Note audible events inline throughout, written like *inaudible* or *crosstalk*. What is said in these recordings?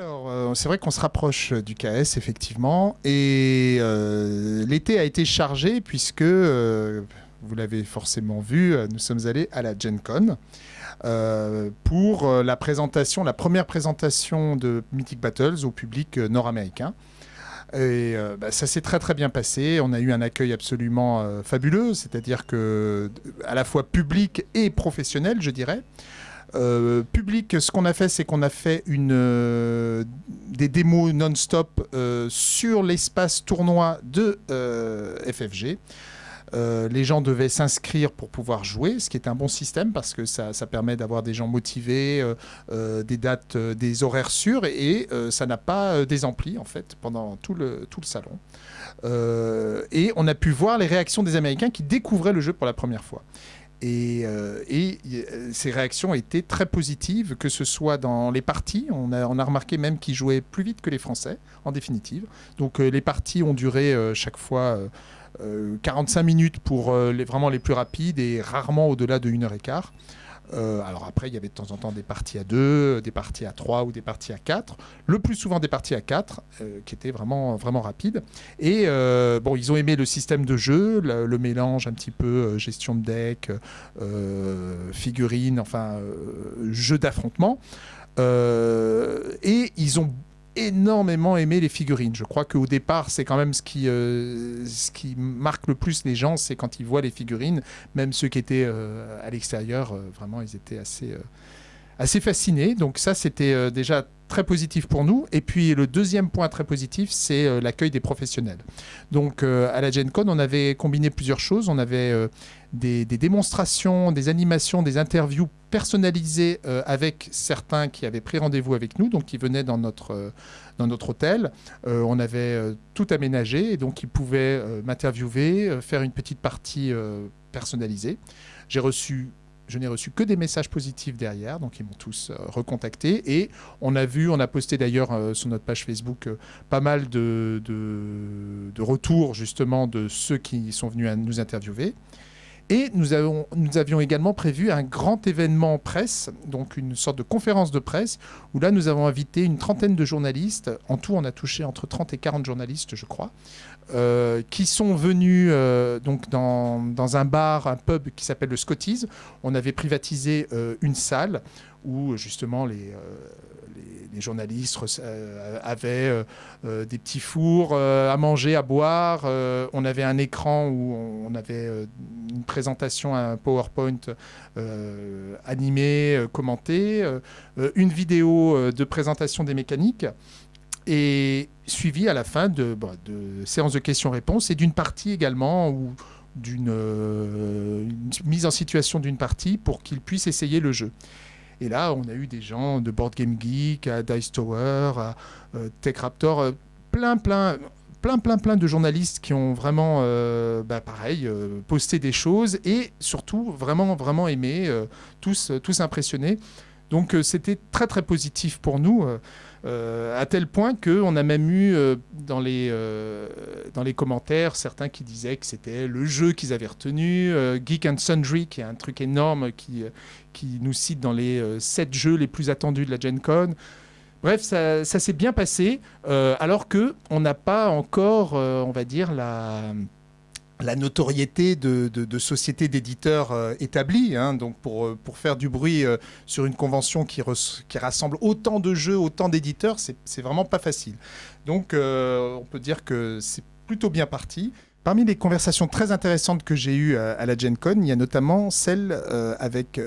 Alors, euh, c'est vrai qu'on se rapproche du KS, effectivement. Et euh, l'été a été chargé puisque, euh, vous l'avez forcément vu, nous sommes allés à la Gen Con pour la présentation, la première présentation de Mythic Battles au public nord-américain. Et bah, ça s'est très très bien passé. On a eu un accueil absolument fabuleux, c'est-à-dire que à la fois public et professionnel, je dirais. Euh, public, ce qu'on a fait, c'est qu'on a fait une, euh, des démos non-stop euh, sur l'espace tournoi de FFG. les gens devaient s'inscrire pour pouvoir jouer, ce qui est un bon système parce que ça, permet d'avoir des gens motivés, des dates, des horaires sûrs et, ça n'a pas des amplis en fait pendant tout le, tout le salon. et on a pu voir les réactions des Américains qui découvraient le jeu pour la première fois. Et, euh, euh, ces réactions étaient très positives, que ce soit dans les parties. On a, remarqué même qu'ils jouaient plus vite que les Français, en définitive. Donc euh, les parties ont duré chaque fois 45 minutes pour les, vraiment les plus rapides et rarement au-delà de 1 heure et quart. Euh, alors après, il y avait de temps en temps des parties à 2, des parties à 3 ou des parties à 4. Le plus souvent des parties à 4, euh, qui étaient vraiment, vraiment rapides. Et euh, bon, ils ont aimé le système de jeu, le, mélange un petit peu gestion de deck, figurines, enfin, jeu d'affrontement. et ils ont énormément aimé les figurines. Je crois qu'au départ, c'est quand même ce qui, euh, ce qui marque le plus les gens, c'est quand ils voient les figurines. Même ceux qui étaient euh, à l'extérieur, euh, vraiment, ils étaient assez, assez fascinés. Donc ça, c'était déjà très positif pour nous. Et puis le deuxième point très positif, c'est l'accueil des professionnels. Donc à la Gen Con, on avait combiné plusieurs choses. On avait des, démonstrations, des animations, des interviews personnalisées euh, avec certains qui avaient pris rendez-vous avec nous, donc qui venaient dans notre, euh, dans notre hôtel. Euh, on avait tout aménagé et donc ils pouvaient m'interviewer, faire une petite partie personnalisée. J'ai reçu je n'ai reçu que des messages positifs derrière, donc ils m'ont tous recontacté. Et on a vu, on a posté d'ailleurs sur notre page Facebook pas mal de, de, retours justement de ceux qui sont venus nous interviewer. Et nous, avions également prévu un grand événement presse, donc une sorte de conférence de presse, où là nous avons invité une trentaine de journalistes. En tout, on a touché entre 30 et 40 journalistes, je crois, euh, qui sont venus euh, donc dans, dans, un bar, un pub qui s'appelle le Scotties. On avait privatisé euh, une salle où justement les les, journalistes euh, avaient euh, euh, des petits fours à manger, à boire. on avait un écran où on avait une présentation, un PowerPoint animé, commenté, une vidéo de présentation des mécaniques et suivi à la fin de, bah, séances de questions-réponses et d'une partie également où d'une mise en situation d'une partie pour qu'ils puissent essayer le jeu. Et là, on a eu des gens de Board Game Geek, à Dice Tower, à euh, Tech Raptor, euh, plein, plein, plein, plein, plein de journalistes qui ont vraiment, euh, bah, pareil, posté des choses et surtout vraiment, vraiment aimé, tous, tous impressionnés. Donc c'était très, très positif pour nous. Euh, à tel point qu'on a même eu euh, dans, les, euh, dans les commentaires certains qui disaient que c'était le jeu qu'ils avaient retenu, Geek and Sundry, qui est un truc énorme qui, qui nous cite dans les 7 jeux les plus attendus de la Gen Con. Bref, ça, ça s'est bien passé, alors que on n'a pas encore, on va dire, la la notoriété de, sociétés d'éditeurs euh, établies. Hein. donc pour, euh, pour faire du bruit euh, sur une convention qui, rassemble autant de jeux, autant d'éditeurs, c'est vraiment pas facile. Donc on peut dire que c'est plutôt bien parti. Parmi les conversations très intéressantes que j'ai eues à, la Gen Con, il y a notamment celle avec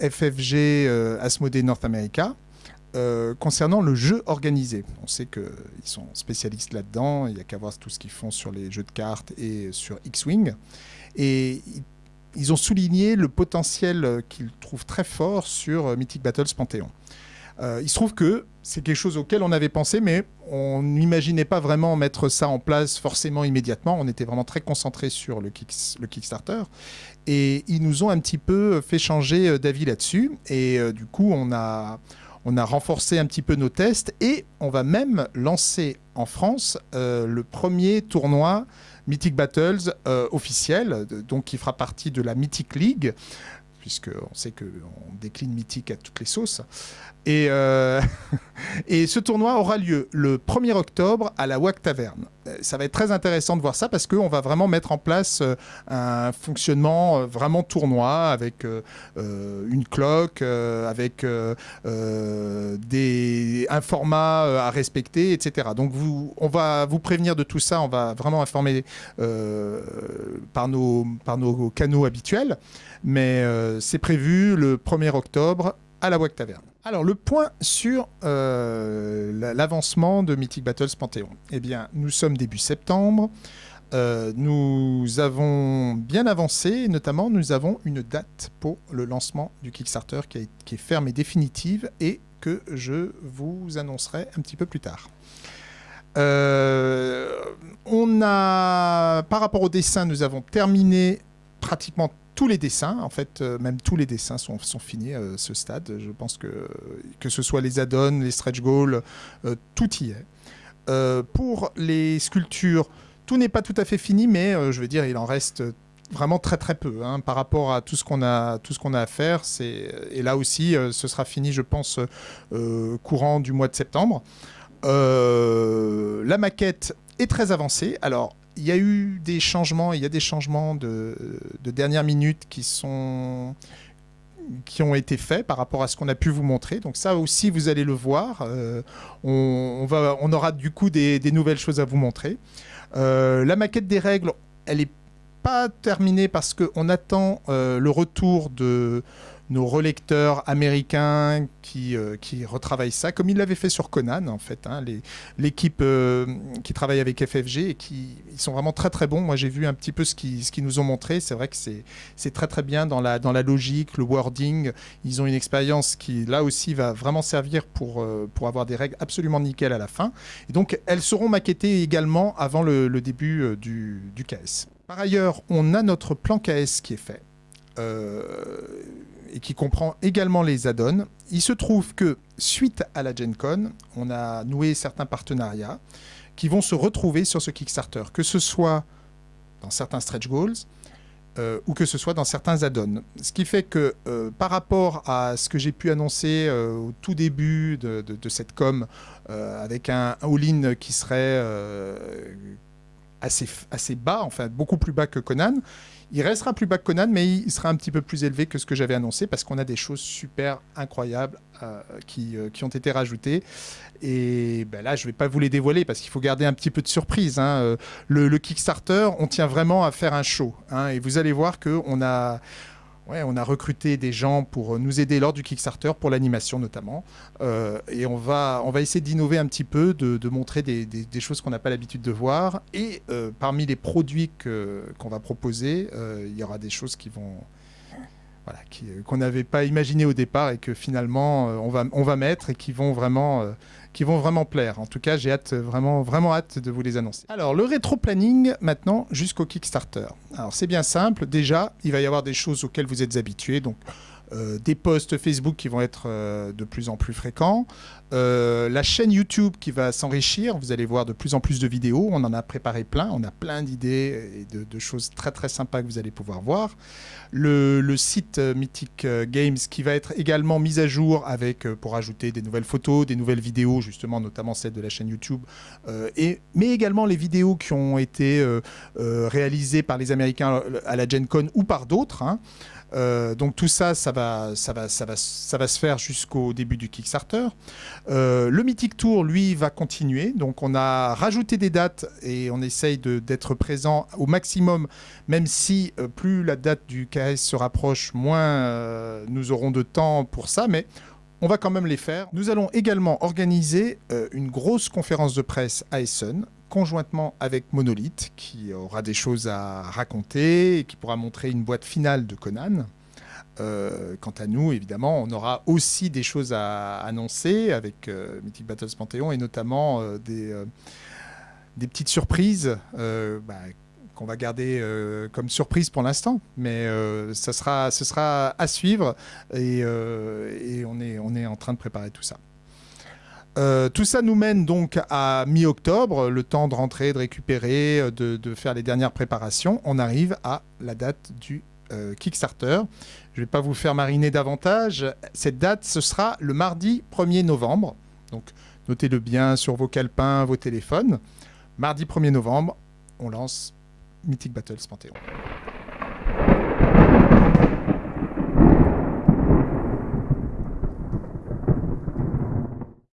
FFG Asmodee North America, euh, concernant le jeu organisé. On sait qu'ils sont spécialistes là-dedans, il n'y a qu'à voir tout ce qu'ils font sur les jeux de cartes et sur X-Wing. Et ils ont souligné le potentiel qu'ils trouvent très fort sur Mythic Battles Panthéon. Euh, il se trouve que c'est quelque chose auquel on avait pensé, mais on n'imaginait pas vraiment mettre ça en place forcément immédiatement. On était vraiment très concentré sur le, Kickstarter. Et ils nous ont un petit peu fait changer euh, d'avis là-dessus. Et du coup, on a, on a renforcé un petit peu nos tests et on va même lancer en France euh, le premier tournoi Mythic Battles euh, officiel, donc qui fera partie de la Mythic League, puisqu'on sait qu'on décline Mythic à toutes les sauces. Et, euh, *laughs* Et ce tournoi aura lieu le 1er octobre à la WAC Taverne. Euh, ça va être très intéressant de voir ça parce qu'on va vraiment mettre en place euh, un fonctionnement euh, vraiment tournoi avec une cloque, avec un format à respecter, etc. Donc on va vous prévenir de tout ça, on va vraiment informer par nos canaux habituels. Mais c'est prévu le 1er octobre à la WAC Taverne. Alors, le point sur euh, l'avancement de Mythic Battles Panthéon. Eh bien, nous sommes début septembre. Euh, nous avons bien avancé, notamment nous avons une date pour le lancement du Kickstarter qui, est ferme et définitive et que je vous annoncerai un petit peu plus tard. Euh, on a, par rapport au dessin, nous avons terminé pratiquement tous les dessins, en fait, euh, même tous les dessins sont, finis à ce stade. Je pense que que ce soit les add-ons, les stretch goals, euh, tout y est. Euh, pour les sculptures, tout n'est pas tout à fait fini, mais je veux dire, il en reste vraiment très très peu hein, par rapport à tout ce qu'on a tout ce qu'on a à faire. C'est et là aussi, ce sera fini, je pense, courant du mois de septembre. la maquette est très avancée. Alors, il y a eu des changements, il y a des changements de, dernière minute qui sont qui ont été faits par rapport à ce qu'on a pu vous montrer. Donc ça aussi, vous allez le voir. Euh, on, aura du coup des, nouvelles choses à vous montrer. Euh, la maquette des règles, elle n'est pas terminée parce qu'on attend euh, le retour de nos relecteurs américains qui, euh, qui retravaillent ça, comme ils l'avaient fait sur Conan, en fait. Hein, L'équipe euh, qui travaille avec FFG, et qui ils sont vraiment très très bons. Moi, j'ai vu un petit peu ce qu'ils ce nous ont montré. C'est vrai que c'est très très bien dans la, dans la logique, le wording. Ils ont une expérience qui, là aussi, va vraiment servir pour, euh, pour avoir des règles absolument nickel à la fin. Et donc, elles seront maquettées également avant le, début du, du KS. Par ailleurs, on a notre plan KS qui est fait. Et qui comprend également les add-ons. Il se trouve que suite à la Gen Con, on a noué certains partenariats qui vont se retrouver sur ce Kickstarter, que ce soit dans certains stretch goals euh, ou que ce soit dans certains add-ons. Ce qui fait que euh, par rapport à ce que j'ai pu annoncer euh, au tout début de, cette com, avec un all-in qui serait assez, assez bas, enfin beaucoup plus bas que Conan, il restera plus bas que Conan, mais il sera un petit peu plus élevé que ce que j'avais annoncé parce qu'on a des choses super incroyables euh, qui, euh, qui, ont été rajoutées. Et ben là, je ne vais pas vous les dévoiler parce qu'il faut garder un petit peu de surprise. Hein. Euh, le, Kickstarter, on tient vraiment à faire un show. Hein, et vous allez voir qu'on a on a recruté des gens pour nous aider lors du Kickstarter, pour l'animation notamment. Euh, et on va, on va essayer d'innover un petit peu, de, montrer des, choses qu'on n'a pas l'habitude de voir. Et euh, parmi les produits qu'on va proposer, euh, il y aura des choses qui vont, voilà, qu'on n'avait pas imaginé au départ et que finalement on, va, on va mettre et qui vont vraiment qui vont vraiment plaire. En tout cas, j'ai hâte, vraiment, vraiment hâte de vous les annoncer. Alors, le rétro-planning, maintenant, jusqu'au Kickstarter. Alors, c'est bien simple. Déjà, il va y avoir des choses auxquelles vous êtes habitués. Donc, euh, des posts Facebook qui vont être euh, de plus en plus fréquents, euh, la chaîne YouTube qui va s'enrichir, vous allez voir de plus en plus de vidéos, on en a préparé plein, on a plein d'idées et de, choses très très sympas que vous allez pouvoir voir. Le, site Mythic Games qui va être également mis à jour avec, pour ajouter des nouvelles photos, des nouvelles vidéos, justement notamment celle de la chaîne YouTube, et, mais également les vidéos qui ont été réalisées par les Américains à la Gen Con ou par d'autres. Hein. Euh, donc tout ça, ça va, ça va, ça va, se faire jusqu'au début du Kickstarter. Euh, le Mythic Tour, lui, va continuer. Donc on a rajouté des dates et on essaye d'être présent au maximum, même si euh, plus la date du KS se rapproche, moins nous aurons de temps pour ça. Mais on va quand même les faire. Nous allons également organiser une grosse conférence de presse à Essen conjointement avec Monolith, qui aura des choses à raconter et qui pourra montrer une boîte finale de Conan. Euh, quant à nous, évidemment, on aura aussi des choses à annoncer avec euh, Mythic Battles Panthéon et notamment euh, des, petites surprises bah, qu'on va garder comme surprise pour l'instant. Mais ça sera, ce sera à suivre et, on est en train de préparer tout ça. Euh, tout ça nous mène donc à mi-octobre, le temps de rentrer, de récupérer, euh, de, faire les dernières préparations. On arrive à la date du euh, Kickstarter. Je ne vais pas vous faire mariner davantage. Cette date, ce sera le mardi 1er novembre. Donc notez-le bien sur vos calepins, vos téléphones. Mardi 1er novembre, on lance Mythic Battles Panthéon.